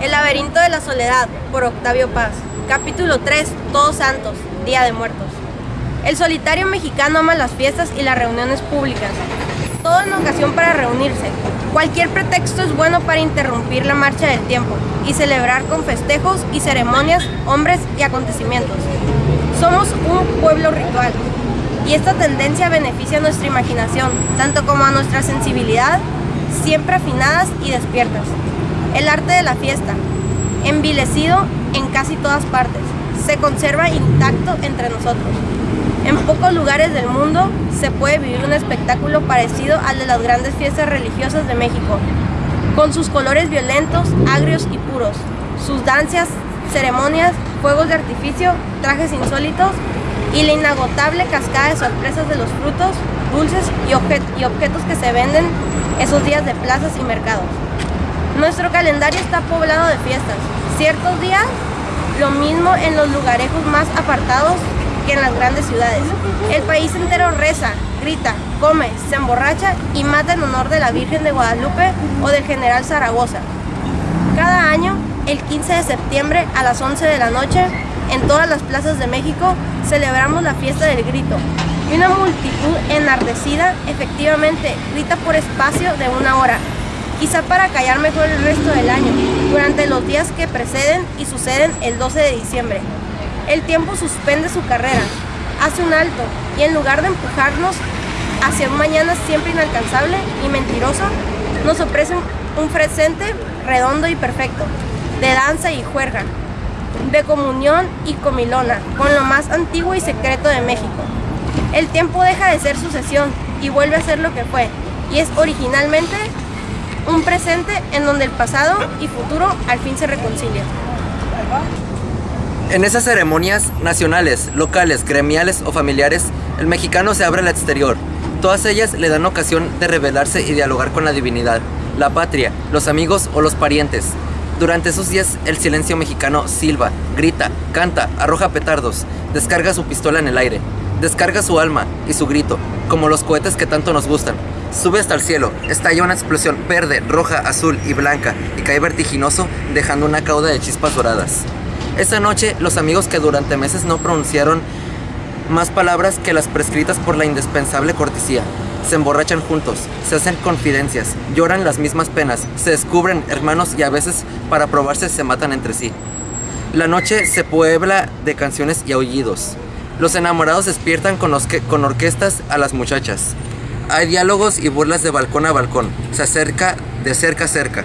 El laberinto de la soledad, por Octavio Paz. Capítulo 3, Todos Santos, Día de Muertos. El solitario mexicano ama las fiestas y las reuniones públicas. Todo en ocasión para reunirse. Cualquier pretexto es bueno para interrumpir la marcha del tiempo y celebrar con festejos y ceremonias, hombres y acontecimientos. Somos un pueblo ritual y esta tendencia beneficia a nuestra imaginación, tanto como a nuestra sensibilidad, siempre afinadas y despiertas. El arte de la fiesta, envilecido en casi todas partes, se conserva intacto entre nosotros. En pocos lugares del mundo se puede vivir un espectáculo parecido al de las grandes fiestas religiosas de México, con sus colores violentos, agrios y puros, sus danzas, ceremonias, fuegos de artificio, trajes insólitos y la inagotable cascada de sorpresas de los frutos, dulces y, y objetos que se venden esos días de plazas y mercados. Nuestro calendario está poblado de fiestas. Ciertos días, lo mismo en los lugarejos más apartados que en las grandes ciudades. El país entero reza, grita, come, se emborracha y mata en honor de la Virgen de Guadalupe o del general Zaragoza. Cada año, el 15 de septiembre a las 11 de la noche, en todas las plazas de México, celebramos la fiesta del grito. Y una multitud enardecida efectivamente grita por espacio de una hora, quizá para callar mejor el resto del año, durante los días que preceden y suceden el 12 de diciembre. El tiempo suspende su carrera, hace un alto y en lugar de empujarnos hacia un mañana siempre inalcanzable y mentiroso, nos ofrece un presente redondo y perfecto, de danza y juerga, de comunión y comilona, con lo más antiguo y secreto de México. El tiempo deja de ser sucesión y vuelve a ser lo que fue, y es originalmente un presente en donde el pasado y futuro al fin se reconcilian. En esas ceremonias nacionales, locales, gremiales o familiares, el mexicano se abre al exterior. Todas ellas le dan ocasión de revelarse y dialogar con la divinidad, la patria, los amigos o los parientes. Durante esos días el silencio mexicano silba, grita, canta, arroja petardos, descarga su pistola en el aire, descarga su alma y su grito, como los cohetes que tanto nos gustan. Sube hasta el cielo, estalla una explosión verde, roja, azul y blanca y cae vertiginoso dejando una cauda de chispas doradas. Esa noche los amigos que durante meses no pronunciaron más palabras que las prescritas por la indispensable cortesía. Se emborrachan juntos, se hacen confidencias, lloran las mismas penas, se descubren hermanos y a veces para probarse se matan entre sí. La noche se puebla de canciones y aullidos. Los enamorados despiertan con, orquestas a las muchachas. Hay diálogos y burlas de balcón a balcón. Se acerca de cerca a cerca.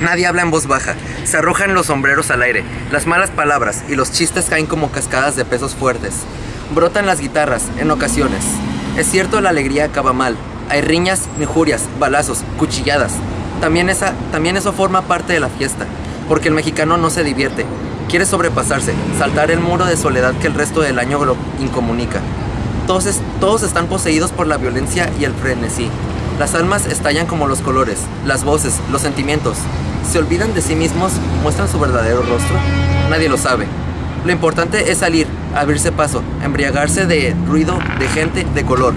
Nadie habla en voz baja. Se arrojan los sombreros al aire. Las malas palabras y los chistes caen como cascadas de pesos fuertes. Brotan las guitarras, en ocasiones. Es cierto, la alegría acaba mal. Hay riñas, injurias, balazos, cuchilladas. También eso forma parte de la fiesta, porque el mexicano no se divierte. Quiere sobrepasarse, saltar el muro de soledad que el resto del año lo incomunica. Todos, todos están poseídos por la violencia y el frenesí. Las almas estallan como los colores, las voces, los sentimientos. ¿Se olvidan de sí mismos? ¿Muestran su verdadero rostro? Nadie lo sabe. Lo importante es salir, abrirse paso, embriagarse de ruido, de gente, de color.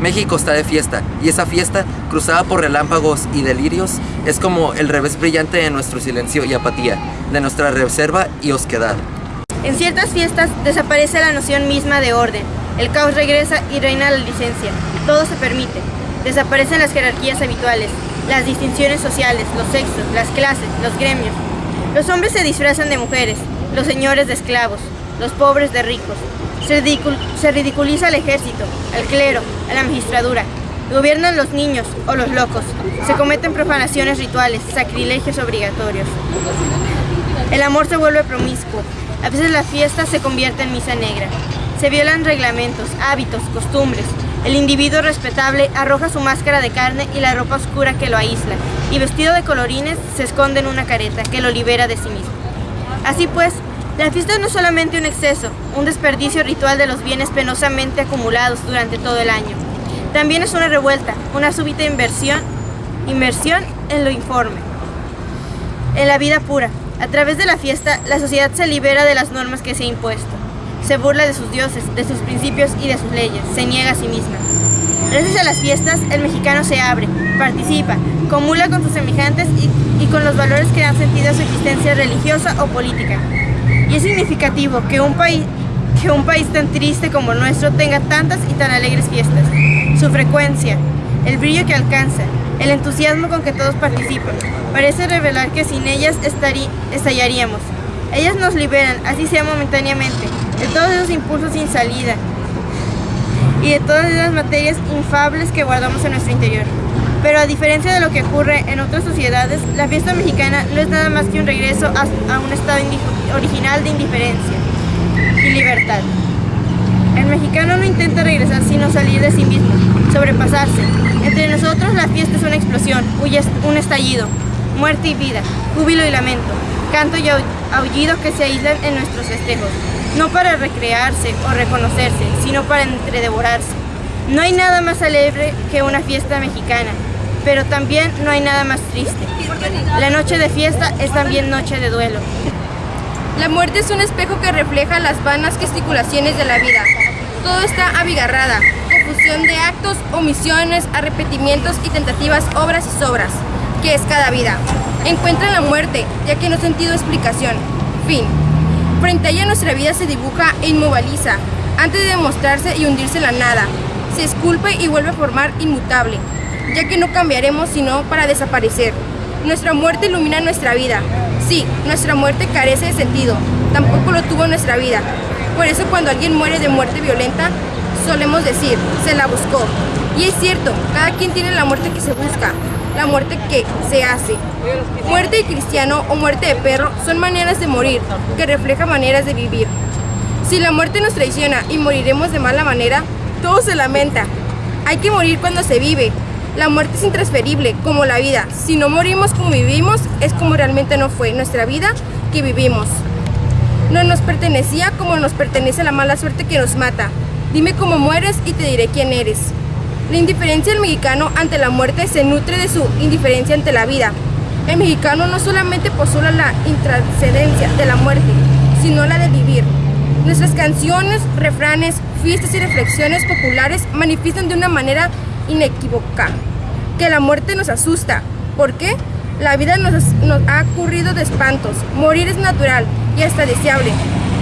México está de fiesta, y esa fiesta, cruzada por relámpagos y delirios, es como el revés brillante de nuestro silencio y apatía, de nuestra reserva y osquedad. En ciertas fiestas desaparece la noción misma de orden, el caos regresa y reina la licencia. Todo se permite. Desaparecen las jerarquías habituales, las distinciones sociales, los sexos, las clases, los gremios. Los hombres se disfrazan de mujeres, los señores de esclavos, los pobres de ricos. Se, ridiculiza al ejército, al clero, a la magistradura. Gobiernan los niños o los locos. Se cometen profanaciones rituales, sacrilegios obligatorios. El amor se vuelve promiscuo. A veces la fiesta se convierte en misa negra. Se violan reglamentos, hábitos, costumbres. El individuo respetable arroja su máscara de carne y la ropa oscura que lo aísla, y vestido de colorines se esconde en una careta que lo libera de sí mismo. Así pues, la fiesta no es solamente un exceso, un desperdicio ritual de los bienes penosamente acumulados durante todo el año. También es una revuelta, una súbita inversión, inversión en lo informe, en la vida pura. A través de la fiesta, la sociedad se libera de las normas que se ha impuesto se burla de sus dioses, de sus principios y de sus leyes, se niega a sí misma. Gracias a las fiestas, el mexicano se abre, participa, comula con sus semejantes y, y con los valores que dan sentido a su existencia religiosa o política. Y es significativo que un país que un país tan triste como el nuestro tenga tantas y tan alegres fiestas. Su frecuencia, el brillo que alcanza, el entusiasmo con que todos participan, parece revelar que sin ellas estallaríamos. Ellas nos liberan, así sea momentáneamente, de todos esos impulsos sin salida y de todas esas materias infables que guardamos en nuestro interior. Pero a diferencia de lo que ocurre en otras sociedades, la fiesta mexicana no es nada más que un regreso a, a un estado original de indiferencia y libertad. El mexicano no intenta regresar sino salir de sí mismo, sobrepasarse. Entre nosotros la fiesta es una explosión, un estallido, muerte y vida, júbilo y lamento, canto y aullido que se aíslan en nuestros festejos, no para recrearse o reconocerse, sino para entredevorarse. No hay nada más alegre que una fiesta mexicana, pero también no hay nada más triste. La noche de fiesta es también noche de duelo. La muerte es un espejo que refleja las vanas gesticulaciones de la vida. Todo está abigarrada, confusión de actos, omisiones, arrepentimientos y tentativas, obras y sobras, que es cada vida. Encuentra la muerte, ya que no ha sentido explicación. Fin. Frente a ella nuestra vida se dibuja e inmoviliza, antes de demostrarse y hundirse en la nada. Se esculpe y vuelve a formar inmutable, ya que no cambiaremos sino para desaparecer. Nuestra muerte ilumina nuestra vida. Sí, nuestra muerte carece de sentido, tampoco lo tuvo nuestra vida. Por eso cuando alguien muere de muerte violenta, solemos decir, se la buscó. Y es cierto, cada quien tiene la muerte que se busca, la muerte que se hace. Muerte de cristiano o muerte de perro son maneras de morir, que reflejan maneras de vivir. Si la muerte nos traiciona y moriremos de mala manera, todo se lamenta. Hay que morir cuando se vive, la muerte es intransferible, como la vida. Si no morimos como vivimos, es como realmente no fue nuestra vida que vivimos. No nos pertenecía como nos pertenece la mala suerte que nos mata. Dime cómo mueres y te diré quién eres. La indiferencia del mexicano ante la muerte se nutre de su indiferencia ante la vida. El mexicano no solamente postula la intrascendencia de la muerte, sino la de vivir. Nuestras canciones, refranes, fiestas y reflexiones populares manifiestan de una manera inequívoca, que la muerte nos asusta. ¿Por qué? La vida nos, nos, ha ocurrido de espantos. Morir es natural y hasta deseable.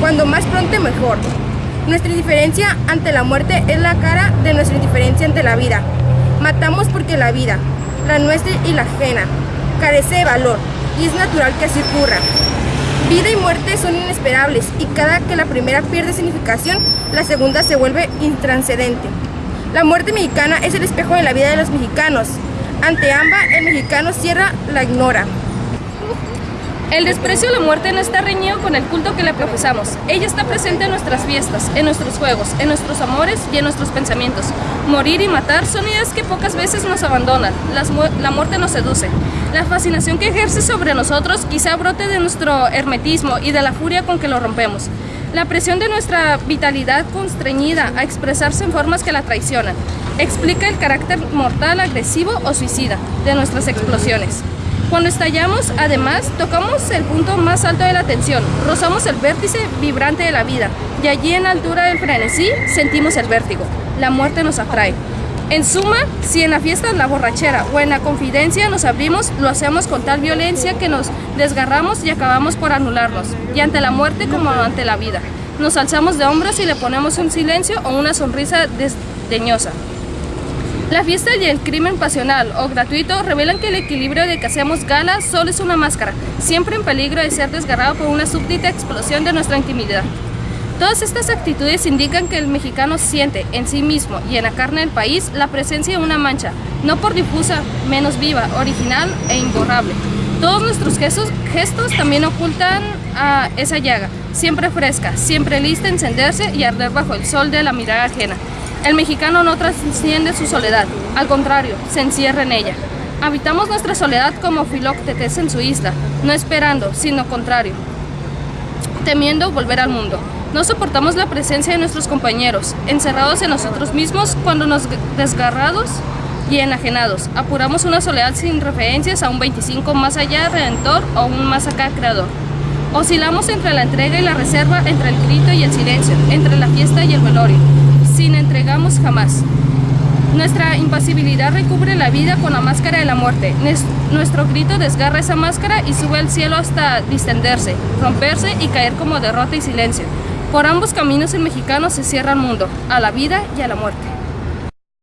Cuando más pronto mejor. Nuestra indiferencia ante la muerte es la cara de nuestra indiferencia ante la vida. Matamos porque la vida, la nuestra y la ajena, carece de valor y es natural que así ocurra. Vida y muerte son inesperables y cada que la primera pierde significación, la segunda se vuelve intranscendente. La muerte mexicana es el espejo de la vida de los mexicanos. Ante ambas, el mexicano cierra la ignora. El desprecio a la muerte no está reñido con el culto que le profesamos. Ella está presente en nuestras fiestas, en nuestros juegos, en nuestros amores y en nuestros pensamientos. Morir y matar son ideas que pocas veces nos abandonan. La muerte nos seduce. La fascinación que ejerce sobre nosotros quizá brote de nuestro hermetismo y de la furia con que lo rompemos. La presión de nuestra vitalidad constreñida a expresarse en formas que la traicionan explica el carácter mortal, agresivo o suicida de nuestras explosiones. Cuando estallamos, además, tocamos el punto más alto de la tensión, rozamos el vértice vibrante de la vida y allí en la altura del frenesí sentimos el vértigo. La muerte nos atrae. En suma, si en la fiesta, la borrachera o en la confidencia nos abrimos, lo hacemos con tal violencia que nos desgarramos y acabamos por anularnos, y ante la muerte como ante la vida. Nos alzamos de hombros y le ponemos un silencio o una sonrisa desdeñosa. La fiesta y el crimen pasional o gratuito revelan que el equilibrio de que hacemos gala solo es una máscara, siempre en peligro de ser desgarrado por una súbdita explosión de nuestra intimidad. Todas estas actitudes indican que el mexicano siente en sí mismo y en la carne del país la presencia de una mancha, no por difusa, menos viva, original e imborrable. Todos nuestros gestos, gestos también ocultan a esa llaga, siempre fresca, siempre lista a encenderse y arder bajo el sol de la mirada ajena. El mexicano no trasciende su soledad, al contrario, se encierra en ella. Habitamos nuestra soledad como Filoctetes en su isla, no esperando, sino contrario, temiendo volver al mundo. No soportamos la presencia de nuestros compañeros, encerrados en nosotros mismos cuando nos desgarrados y enajenados. Apuramos una soledad sin referencias a un 25 más allá redentor o un más acá creador. Oscilamos entre la entrega y la reserva, entre el grito y el silencio, entre la fiesta y el velorio, sin entregamos jamás. Nuestra impasibilidad recubre la vida con la máscara de la muerte. Nuestro grito desgarra esa máscara y sube al cielo hasta distenderse, romperse y caer como derrota y silencio. Por ambos caminos el mexicano se cierra al mundo, a la vida y a la muerte.